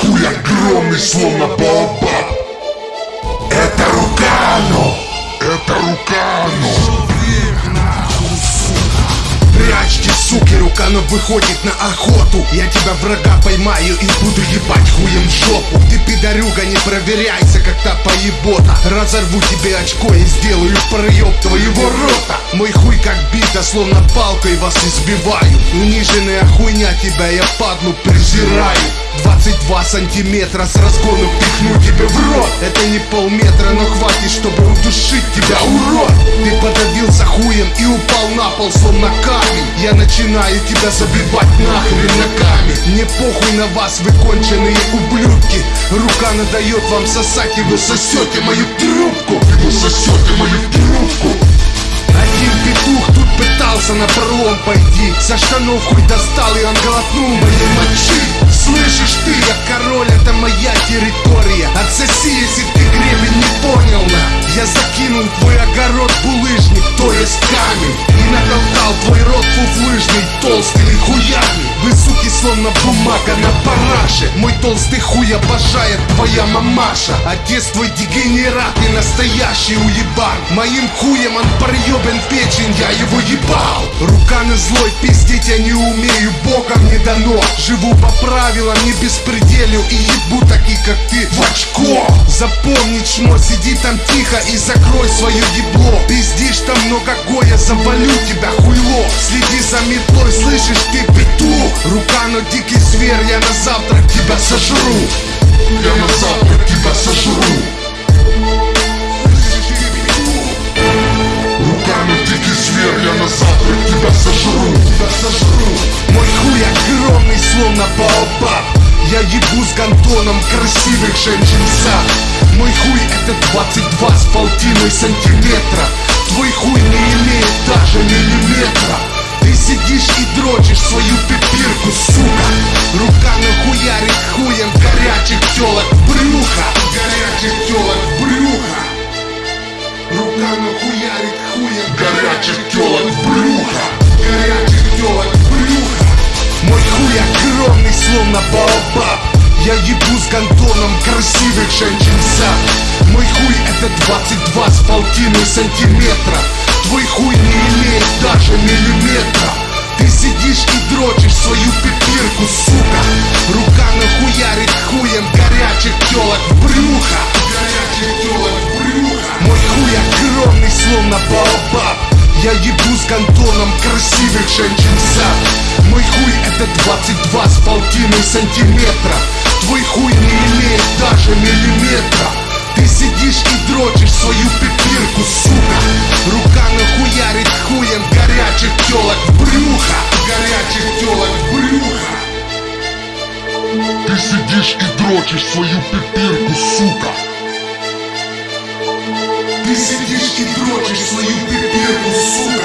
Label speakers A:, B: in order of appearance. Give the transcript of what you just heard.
A: Хуй огромный, словно баобаб Это Рукану! Это
B: Рукану! Суки, Руканов выходит на охоту? Я тебя врага поймаю и буду ебать хуем в жопу. Ты пидорюга, не проверяйся, как та поебота Разорву тебе очко и сделаю проеб твоего рота. Мой хуй как бита, словно палкой вас избиваю. Униженная хуйня, тебя я падлу презираю. 22 сантиметра с разгону пихну тебе в рот. Это не полметра, но хватит, чтобы и упал на пол, словно камень. Я начинаю тебя забивать нахрен ногами. Мне похуй на вас, вы конченые ублюдки. Рука надает вам сосать, и вы сосете мою трубку.
A: И вы сосете мою трубку.
B: Один петух тут пытался на пролом пойти. Со штанов хуй достал и он глотнул моей мочи. Слышишь ты, я король, это моя территория. Отсоси, если ты гребень не понял, на Я закинул твой огород булыжник, то есть камень И натолкал твой рот фуфлыжный суки, словно бумага на параше. Мой толстый хуй обожает твоя мамаша. Отец твой дегенерат и настоящий уебан. Моим хуем он проебен печень, я его ебал. Руканы злой, пиздить я не умею, богом не дано. Живу по правилам, не беспределю и ебу таких, как ты в очко. Запомни, чмо, сиди там тихо и закрой свое ебло. Пиздишь там много гоя, завалю тебя хуйло. Следи за метлой, слышишь ты петух. Рука, но дикий зверь, я на завтрак тебя сожру.
A: Я на завтрак тебя сожру. Руками дикий зверь, я на завтрак тебя сожру.
B: Тебя сожру. Мой хуй огромный, словно баобаб. Я ебу с гантоном красивых женщин сад. Мой хуй это 22 с полтиной сантиметра. Твой хуй не имеет даже миллиметра. Ты сидишь и дрочишь свою пипирку, сука Рука нахуярит хуем горячих телок в брюхо Горячих телок в брюхо. Рука нахуярит хуем
A: Горячих телок в брюхо.
B: Горячих телок в брюхо. Мой хуй огромный, словно баобаб. Я ебу с гантоном красивых женщин в сад. Мой хуй это 22 с полтиной сантиметра. Твой хуй не имеет даже миллиметра пипирку, сука. Рука нахуярит хуем горячих телок в брюхо Горячих телок в брюхо Мой хуй огромный, словно баобаб. Я ебу с гантоном красивых женщин в сад. Мой хуй это 22 с полтиной сантиметра. Твой хуй не имеет даже
A: сидишь и дрочишь свою пипирку, сука
B: Ты сидишь и дрочишь свою пипирку, сука